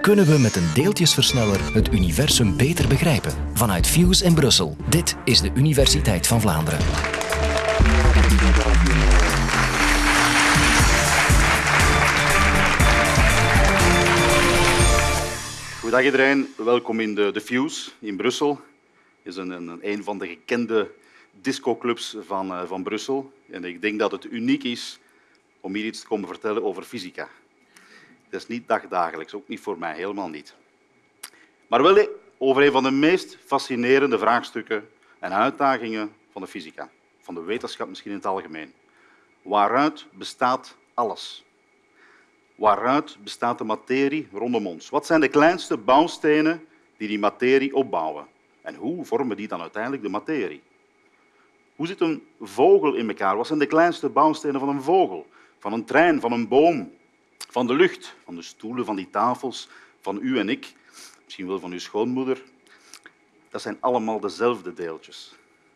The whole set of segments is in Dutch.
Kunnen we met een deeltjesversneller het universum beter begrijpen? Vanuit Fuse in Brussel. Dit is de Universiteit van Vlaanderen. Goedendag iedereen, welkom in de, de Fuse in Brussel. Het is een, een, een van de gekende discoclubs van, uh, van Brussel. En ik denk dat het uniek is om hier iets te komen vertellen over fysica. Dat is niet dagdagelijks, ook niet voor mij, helemaal niet. Maar wel over een van de meest fascinerende vraagstukken en uitdagingen van de fysica, van de wetenschap misschien in het algemeen. Waaruit bestaat alles? Waaruit bestaat de materie rondom ons? Wat zijn de kleinste bouwstenen die die materie opbouwen? En hoe vormen die dan uiteindelijk de materie? Hoe zit een vogel in elkaar? Wat zijn de kleinste bouwstenen van een vogel? Van een trein, van een boom, van de lucht, van de stoelen, van die tafels, van u en ik, misschien wel van uw schoonmoeder. Dat zijn allemaal dezelfde deeltjes,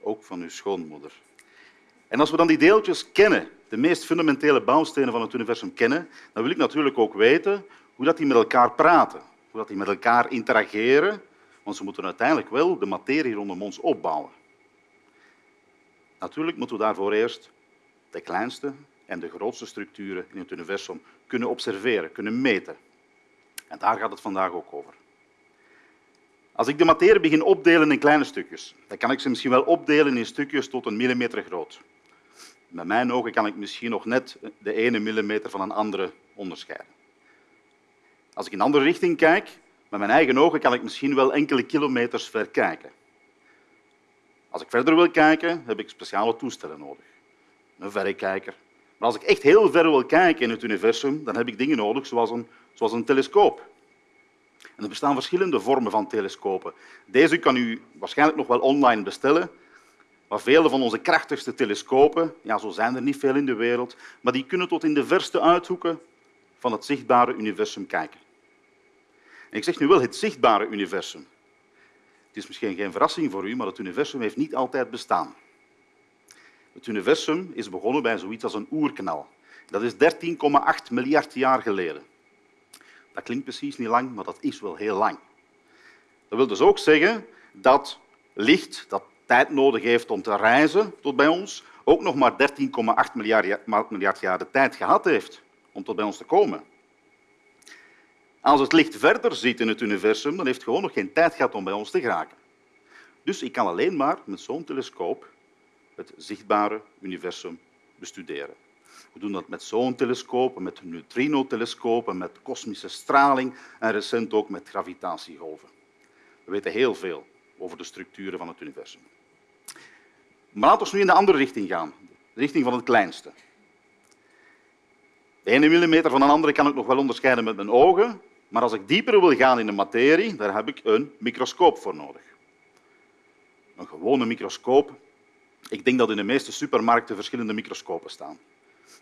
ook van uw schoonmoeder. En als we dan die deeltjes kennen, de meest fundamentele bouwstenen van het universum kennen, dan wil ik natuurlijk ook weten hoe dat die met elkaar praten, hoe dat die met elkaar interageren, want ze moeten uiteindelijk wel de materie rondom ons opbouwen. Natuurlijk moeten we daarvoor eerst de kleinste en de grootste structuren in het universum kunnen observeren, kunnen meten. En daar gaat het vandaag ook over. Als ik de materie begin opdelen in kleine stukjes, dan kan ik ze misschien wel opdelen in stukjes tot een millimeter groot. Met mijn ogen kan ik misschien nog net de ene millimeter van een andere onderscheiden. Als ik in een andere richting kijk, met mijn eigen ogen kan ik misschien wel enkele kilometers ver kijken. Als ik verder wil kijken, heb ik speciale toestellen nodig. Een verrekijker, maar als ik echt heel ver wil kijken in het universum, dan heb ik dingen nodig zoals een, zoals een telescoop. En er bestaan verschillende vormen van telescopen. Deze kan u waarschijnlijk nog wel online bestellen. Maar vele van onze krachtigste telescopen, ja, zo zijn er niet veel in de wereld, maar die kunnen tot in de verste uithoeken van het zichtbare universum kijken. En ik zeg nu wel het zichtbare universum. Het is misschien geen verrassing voor u, maar het universum heeft niet altijd bestaan. Het universum is begonnen bij zoiets als een oerknal. Dat is 13,8 miljard jaar geleden. Dat klinkt precies niet lang, maar dat is wel heel lang. Dat wil dus ook zeggen dat licht, dat tijd nodig heeft om te reizen tot bij ons, ook nog maar 13,8 miljard jaar de tijd gehad heeft om tot bij ons te komen. Als het licht verder ziet in het universum, dan heeft het gewoon nog geen tijd gehad om bij ons te geraken. Dus ik kan alleen maar met zo'n telescoop het zichtbare universum bestuderen. We doen dat met telescopen, met neutrinotelescopen, met kosmische straling en recent ook met gravitatiegolven. We weten heel veel over de structuren van het universum. Maar laten we nu in de andere richting gaan, de richting van het kleinste. De ene millimeter van een andere kan ik nog wel onderscheiden met mijn ogen, maar als ik dieper wil gaan in de materie, daar heb ik een microscoop voor nodig. Een gewone microscoop ik denk dat in de meeste supermarkten verschillende microscopen staan.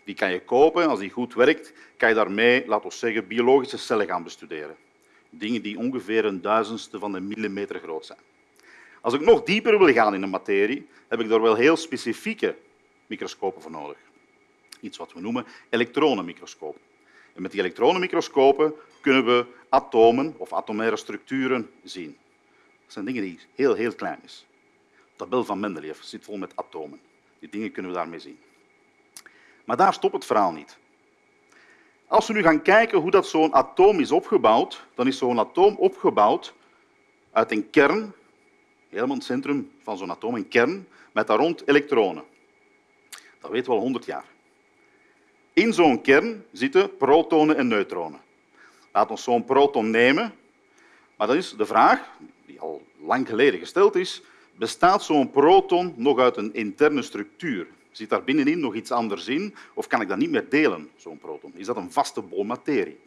Die kan je kopen. Als die goed werkt, kan je daarmee, laten we zeggen, biologische cellen gaan bestuderen. Dingen die ongeveer een duizendste van een millimeter groot zijn. Als ik nog dieper wil gaan in de materie, heb ik daar wel heel specifieke microscopen voor nodig. Iets wat we noemen elektronenmicroscopen. En met die elektronenmicroscopen kunnen we atomen of atomaire structuren zien. Dat zijn dingen die heel, heel klein zijn tabel van Mendeleev zit vol met atomen. Die dingen kunnen we daarmee zien. Maar daar stopt het verhaal niet. Als we nu gaan kijken hoe dat zo'n atoom is opgebouwd, dan is zo'n atoom opgebouwd uit een kern, helemaal het centrum van zo'n atoom, een kern, met daar rond elektronen. Dat weten we al 100 jaar. In zo'n kern zitten protonen en neutronen. Laat ons zo'n proton nemen, maar dat is de vraag, die al lang geleden gesteld is, Bestaat zo'n proton nog uit een interne structuur? Zit daar binnenin nog iets anders in? Of kan ik dat niet meer delen, zo'n proton? Is dat een vaste bol materie?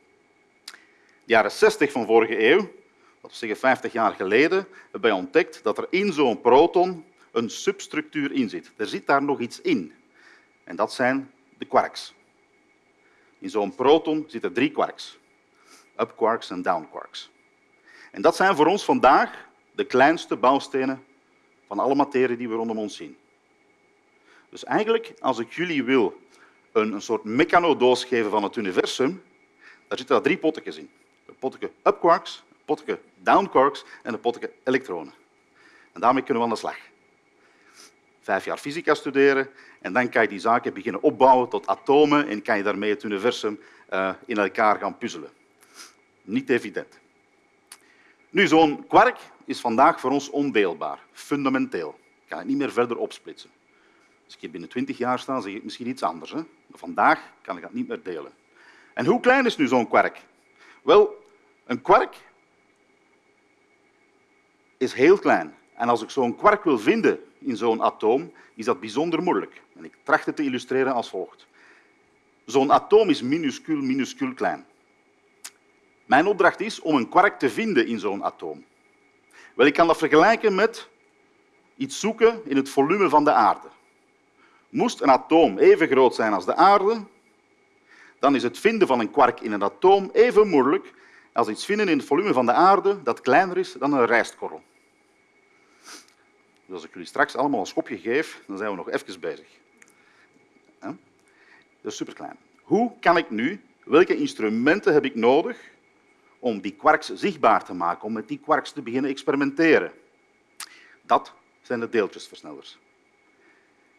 De jaren 60 van vorige eeuw, dat we zeggen 50 jaar geleden, hebben wij ontdekt dat er in zo'n proton een substructuur in zit. Er zit daar nog iets in. En dat zijn de quarks. In zo'n proton zitten drie quarks. Up quarks en down quarks. En dat zijn voor ons vandaag de kleinste bouwstenen van alle materie die we rondom ons zien. Dus eigenlijk, als ik jullie wil een, een soort mechanodoos geven van het universum, daar zitten daar drie potjes in. Een potje up quarks, een potje down quarks en een potje elektronen. En daarmee kunnen we aan de slag. Vijf jaar fysica studeren en dan kan je die zaken beginnen opbouwen tot atomen en kan je daarmee het universum uh, in elkaar gaan puzzelen. Niet evident. Nu, zo'n kwark is vandaag voor ons ondeelbaar, fundamenteel. Ik kan het niet meer verder opsplitsen. Als ik hier binnen twintig jaar sta, zeg ik misschien iets anders. Hè? Maar vandaag kan ik dat niet meer delen. En hoe klein is nu zo'n kwark? Wel, een kwark is heel klein. En als ik zo'n kwark wil vinden in zo'n atoom, is dat bijzonder moeilijk. En ik tracht het te illustreren als volgt. Zo'n atoom is minuscuul, minuscuul klein. Mijn opdracht is om een kwark te vinden in zo'n atoom. Wel, ik kan dat vergelijken met iets zoeken in het volume van de aarde. Moest een atoom even groot zijn als de aarde, dan is het vinden van een kwark in een atoom even moeilijk als iets vinden in het volume van de aarde dat kleiner is dan een rijstkorrel. Dus als ik jullie straks allemaal een schopje geef, dan zijn we nog even bezig. Dat is superklein. Hoe kan ik nu, welke instrumenten heb ik nodig om die quarks zichtbaar te maken, om met die quarks te beginnen experimenteren? Dat zijn de deeltjesversnellers.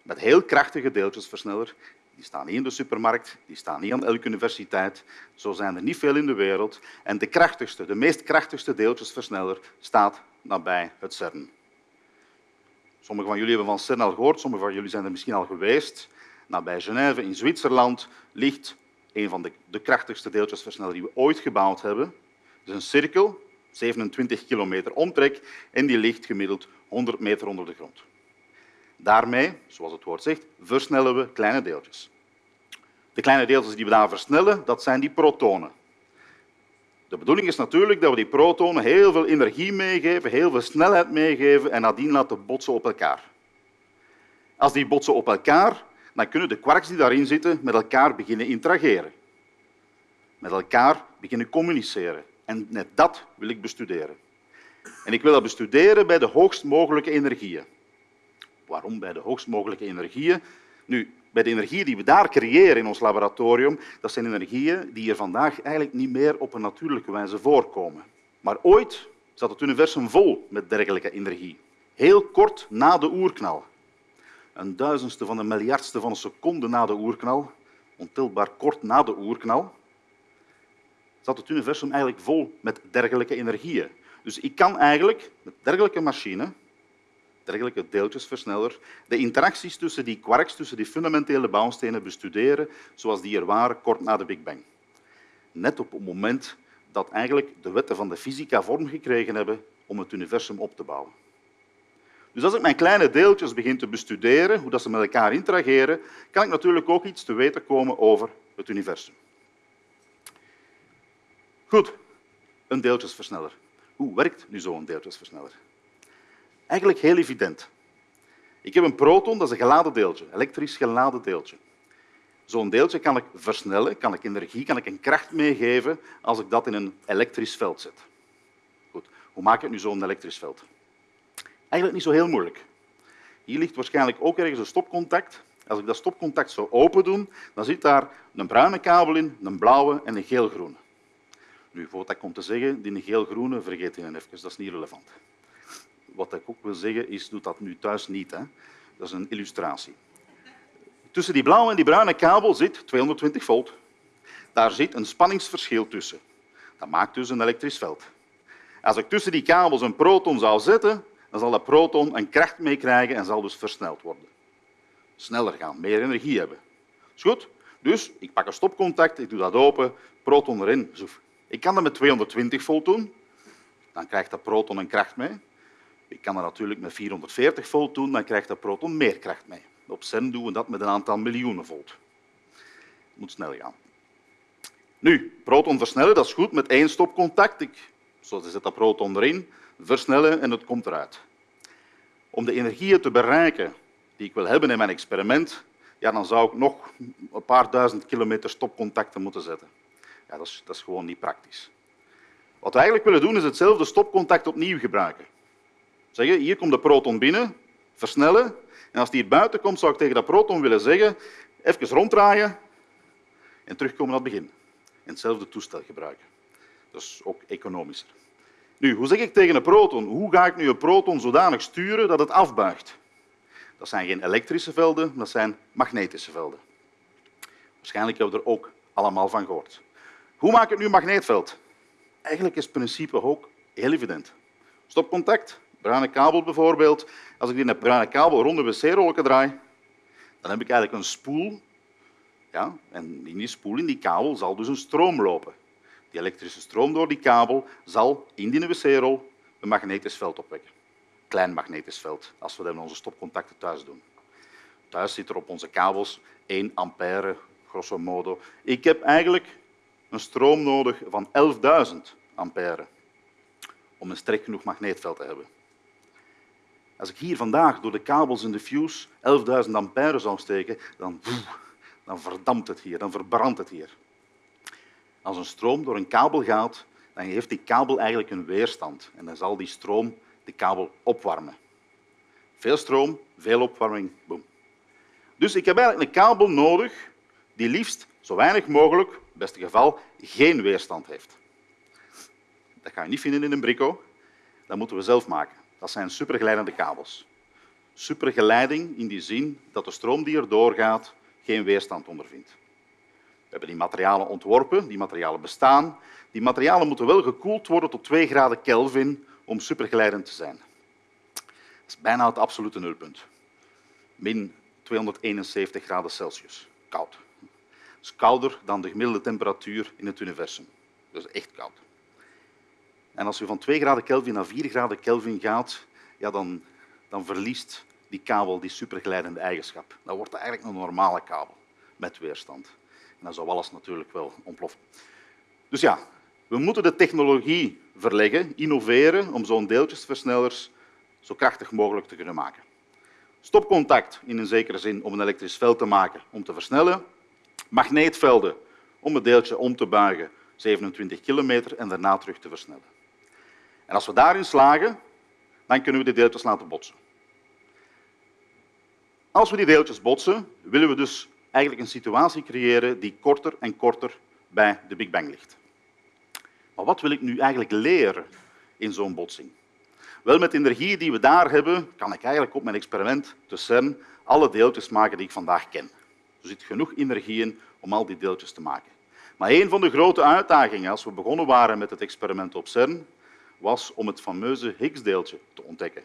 Met heel krachtige deeltjesversneller. Die staan niet in de supermarkt, die staan niet aan elke universiteit. Zo zijn er niet veel in de wereld. En de krachtigste, de meest krachtigste deeltjesversneller staat nabij het CERN. Sommigen van jullie hebben van CERN al gehoord, sommigen van jullie zijn er misschien al geweest. Nabij Genève in Zwitserland ligt een van de, de krachtigste deeltjesversnellers die we ooit gebouwd hebben. Is een cirkel, 27 kilometer omtrek, en die ligt gemiddeld 100 meter onder de grond. Daarmee, zoals het woord zegt, versnellen we kleine deeltjes. De kleine deeltjes die we daar versnellen, dat zijn die protonen. De bedoeling is natuurlijk dat we die protonen heel veel energie meegeven, heel veel snelheid meegeven en nadien laten botsen op elkaar. Als die botsen op elkaar, dan kunnen de quarks die daarin zitten met elkaar beginnen interageren. Met elkaar beginnen communiceren. En net dat wil ik bestuderen. En ik wil dat bestuderen bij de hoogst mogelijke energieën. Waarom bij de hoogst mogelijke energieën? Nu, bij de energieën die we daar creëren in ons laboratorium, dat zijn energieën die er vandaag eigenlijk niet meer op een natuurlijke wijze voorkomen. Maar ooit zat het universum vol met dergelijke energie. Heel kort na de oerknal. Een duizendste van een miljardste van een seconde na de oerknal, ontelbaar kort na de oerknal, zat het universum eigenlijk vol met dergelijke energieën. Dus ik kan eigenlijk met dergelijke machine dergelijke deeltjesversneller, de interacties tussen die quarks, tussen die fundamentele bouwstenen bestuderen zoals die er waren kort na de Big Bang. Net op het moment dat eigenlijk de wetten van de fysica vorm gekregen hebben om het universum op te bouwen. Dus als ik mijn kleine deeltjes begin te bestuderen, hoe dat ze met elkaar interageren, kan ik natuurlijk ook iets te weten komen over het universum. Goed, een deeltjesversneller. Hoe werkt nu zo'n deeltjesversneller? Eigenlijk heel evident. Ik heb een proton, dat is een geladen deeltje, elektrisch geladen deeltje. Zo'n deeltje kan ik versnellen, kan ik energie, kan ik een kracht meegeven als ik dat in een elektrisch veld zet. Goed, hoe maak ik nu zo'n elektrisch veld? Eigenlijk niet zo heel moeilijk. Hier ligt waarschijnlijk ook ergens een stopcontact. Als ik dat stopcontact zo open doe, dan zit daar een bruine kabel in, een blauwe en een geelgroene. Nu, voordat ik kom te zeggen, die geel-groene, vergeet je even, dat is niet relevant wat ik ook wil zeggen is, doe dat nu thuis niet. Hè. Dat is een illustratie. Tussen die blauwe en die bruine kabel zit 220 volt. Daar zit een spanningsverschil tussen. Dat maakt dus een elektrisch veld. Als ik tussen die kabels een proton zou zetten, dan zal dat proton een kracht meekrijgen en zal dus versneld worden. Sneller gaan, meer energie hebben. Is goed? Dus ik pak een stopcontact, ik doe dat open, proton erin. Ik kan dat met 220 volt doen. Dan krijgt dat proton een kracht mee. Ik kan dat natuurlijk met 440 volt doen, dan krijgt dat proton meer kracht mee. Op CERN doen we dat met een aantal miljoenen volt. Het moet snel gaan. Nu, proton versnellen, dat is goed met één stopcontact. Ik, zo zet dat proton erin, versnellen en het komt eruit. Om de energieën te bereiken die ik wil hebben in mijn experiment, ja, dan zou ik nog een paar duizend kilometer stopcontacten moeten zetten. Ja, dat, is, dat is gewoon niet praktisch. Wat we eigenlijk willen doen, is hetzelfde stopcontact opnieuw gebruiken. Zeggen, hier komt de proton binnen, versnellen. En als die hier buiten komt, zou ik tegen dat proton willen zeggen, even ronddraaien en terugkomen naar het begin. En hetzelfde toestel gebruiken. Dus ook economischer. Nu, hoe zeg ik tegen een proton? Hoe ga ik nu een proton zodanig sturen dat het afbuigt? Dat zijn geen elektrische velden, dat zijn magnetische velden. Waarschijnlijk hebben we er ook allemaal van gehoord. Hoe maak ik nu een magneetveld? Eigenlijk is het principe ook heel evident. Stopcontact, bruine kabel bijvoorbeeld. Als ik die bruine kabel rond de wc-rolken draai, dan heb ik eigenlijk een spoel. Ja, en in die spoel, in die kabel, zal dus een stroom lopen. Die elektrische stroom door die kabel zal in die wc-rol een magnetisch veld opwekken. Klein magnetisch veld, als we dat in onze stopcontacten thuis doen. Thuis zit er op onze kabels 1 ampère, grosso modo. Ik heb eigenlijk een stroom nodig van 11.000 ampère om een sterk genoeg magneetveld te hebben. Als ik hier vandaag door de kabels in de fuse 11.000 ampère zou steken, dan, dan verdampt het hier, dan verbrandt het hier. Als een stroom door een kabel gaat, dan heeft die kabel eigenlijk een weerstand en dan zal die stroom de kabel opwarmen. Veel stroom, veel opwarming, boem. Dus ik heb eigenlijk een kabel nodig die liefst zo weinig mogelijk, het beste geval, geen weerstand heeft. Dat ga je niet vinden in een brico, dat moeten we zelf maken. Dat zijn supergeleidende kabels. Supergeleiding in die zin dat de stroom die er doorgaat geen weerstand ondervindt. We hebben die materialen ontworpen, die materialen bestaan. Die materialen moeten wel gekoeld worden tot 2 graden Kelvin om supergeleidend te zijn. Dat is bijna het absolute nulpunt. Min 271 graden Celsius. Koud. Is kouder dan de gemiddelde temperatuur in het universum. Is echt koud. En als je van 2 graden Kelvin naar 4 graden Kelvin gaat, ja, dan, dan verliest die kabel die supergeleidende eigenschap. Dan wordt het eigenlijk een normale kabel met weerstand. En dan zou alles natuurlijk wel ontploffen. Dus ja, we moeten de technologie verleggen, innoveren om zo'n deeltjesversnellers zo krachtig mogelijk te kunnen maken. Stopcontact in een zekere zin om een elektrisch veld te maken om te versnellen. Magneetvelden om het deeltje om te buigen 27 kilometer en daarna terug te versnellen. En als we daarin slagen, dan kunnen we die deeltjes laten botsen. Als we die deeltjes botsen, willen we dus eigenlijk een situatie creëren die korter en korter bij de Big Bang ligt. Maar wat wil ik nu eigenlijk leren in zo'n botsing? Wel, met de energie die we daar hebben, kan ik eigenlijk op mijn experiment te CERN alle deeltjes maken die ik vandaag ken. Er zit genoeg energie in om al die deeltjes te maken. Maar een van de grote uitdagingen als we begonnen waren met het experiment op CERN, was om het fameuze Higgs-deeltje te ontdekken.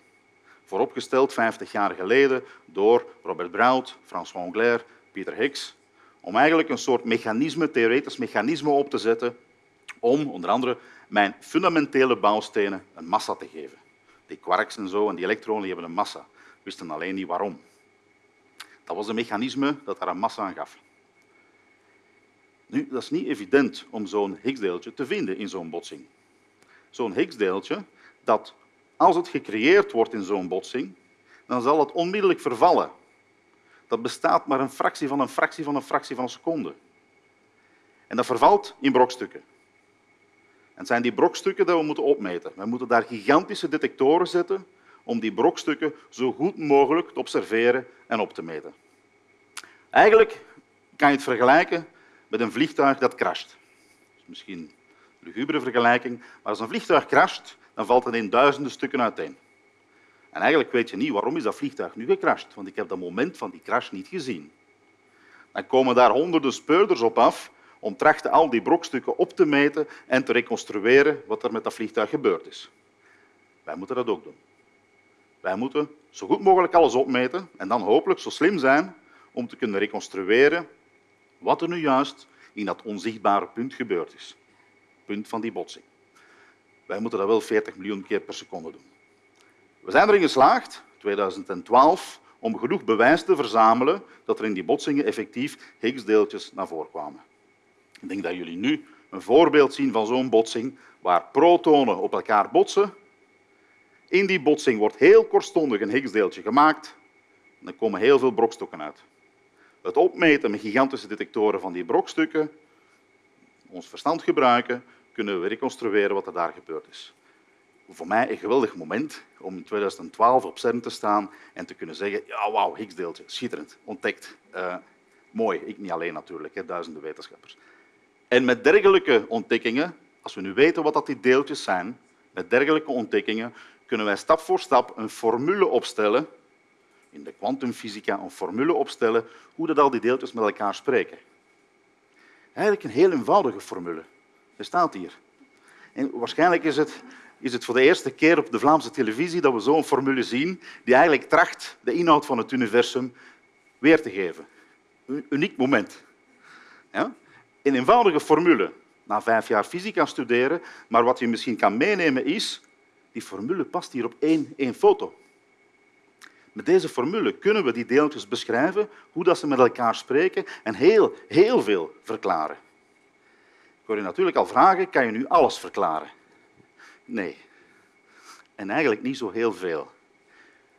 Vooropgesteld 50 jaar geleden door Robert Brout, François Englert, Peter Higgs, om eigenlijk een soort mechanisme, theoretisch mechanisme op te zetten om onder andere mijn fundamentele bouwstenen een massa te geven. Die quarks en zo en die elektronen hebben een massa. We wisten alleen niet waarom. Dat was een mechanisme dat daar een massa aan gaf. Nu, dat is niet evident om zo'n Higgs-deeltje te vinden in zo'n botsing zo'n Higgsdeeltje, dat als het gecreëerd wordt in zo'n botsing, dan zal het onmiddellijk vervallen. Dat bestaat maar een fractie van een fractie van een fractie van een seconde. En dat vervalt in brokstukken. En het zijn die brokstukken die we moeten opmeten. We moeten daar gigantische detectoren zetten om die brokstukken zo goed mogelijk te observeren en op te meten. Eigenlijk kan je het vergelijken met een vliegtuig dat crasht. misschien lugubere vergelijking, maar als een vliegtuig crasht, dan valt het in duizenden stukken uiteen. En eigenlijk weet je niet waarom is dat vliegtuig nu gecrashed, want ik heb dat moment van die crash niet gezien. Dan komen daar honderden speurders op af om trachten al die brokstukken op te meten en te reconstrueren wat er met dat vliegtuig gebeurd is. Wij moeten dat ook doen. Wij moeten zo goed mogelijk alles opmeten en dan hopelijk zo slim zijn om te kunnen reconstrueren wat er nu juist in dat onzichtbare punt gebeurd is punt van die botsing. Wij moeten dat wel 40 miljoen keer per seconde doen. We zijn erin geslaagd, 2012, om genoeg bewijs te verzamelen dat er in die botsingen effectief Higgsdeeltjes naar voren kwamen. Ik denk dat jullie nu een voorbeeld zien van zo'n botsing waar protonen op elkaar botsen. In die botsing wordt heel kortstondig een Higgsdeeltje gemaakt en er komen heel veel brokstukken uit. Het opmeten met gigantische detectoren van die brokstukken, ons verstand gebruiken, kunnen we reconstrueren wat er daar gebeurd is. Voor mij een geweldig moment om in 2012 op CERN te staan en te kunnen zeggen, ja, wauw, Higgsdeeltje, schitterend, ontdekt. Uh, mooi, ik niet alleen natuurlijk, hè, duizenden wetenschappers. En met dergelijke ontdekkingen Als we nu weten wat dat die deeltjes zijn, met dergelijke ontdekkingen, kunnen wij stap voor stap een formule opstellen, in de kwantumfysica een formule opstellen, hoe dat al die deeltjes met elkaar spreken. Eigenlijk een heel eenvoudige formule. Er staat hier. En waarschijnlijk is het, is het voor de eerste keer op de Vlaamse televisie dat we zo'n formule zien die eigenlijk tracht de inhoud van het universum weer te geven. Een uniek moment. Ja? Een eenvoudige formule, na vijf jaar fysica studeren, maar wat je misschien kan meenemen is, die formule past hier op één, één foto. Met deze formule kunnen we die deeltjes beschrijven, hoe dat ze met elkaar spreken en heel, heel veel verklaren. Ik hoor je natuurlijk al vragen, kan je nu alles verklaren? Nee. En eigenlijk niet zo heel veel.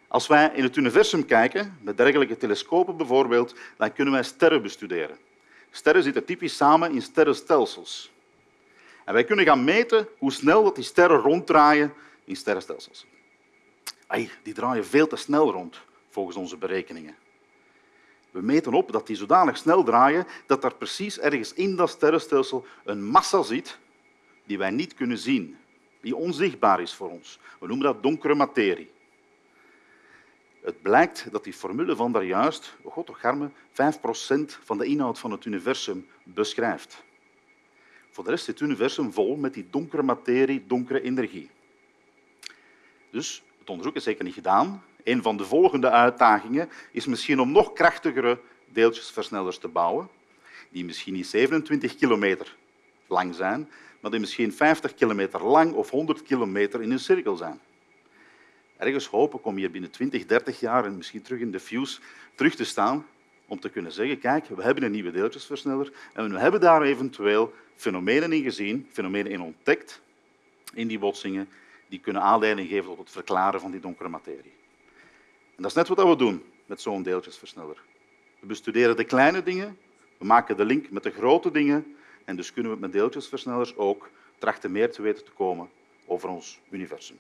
Als wij in het universum kijken, met dergelijke telescopen bijvoorbeeld, dan kunnen wij sterren bestuderen. Sterren zitten typisch samen in sterrenstelsels. En wij kunnen gaan meten hoe snel dat die sterren ronddraaien in sterrenstelsels. Ai, die draaien veel te snel rond, volgens onze berekeningen. We meten op dat die zodanig snel draaien dat er precies ergens in dat sterrenstelsel een massa zit die wij niet kunnen zien, die onzichtbaar is voor ons. We noemen dat donkere materie. Het blijkt dat die formule van daarjuist, oh god, toch garme, 5% van de inhoud van het universum beschrijft. Voor de rest zit het universum vol met die donkere materie, donkere energie. Dus het onderzoek is zeker niet gedaan. Een van de volgende uitdagingen is misschien om nog krachtigere deeltjesversnellers te bouwen, die misschien niet 27 kilometer lang zijn, maar die misschien 50 kilometer lang of 100 kilometer in een cirkel zijn. Ergens hopen om hier binnen 20, 30 jaar en misschien terug in de fuse terug te staan om te kunnen zeggen, kijk, we hebben een nieuwe deeltjesversneller en we hebben daar eventueel fenomenen in gezien, fenomenen in ontdekt in die botsingen, die kunnen aanleiding geven tot het verklaren van die donkere materie. En dat is net wat we doen met zo'n deeltjesversneller. We bestuderen de kleine dingen, we maken de link met de grote dingen en dus kunnen we met deeltjesversnellers ook trachten meer te weten te komen over ons universum.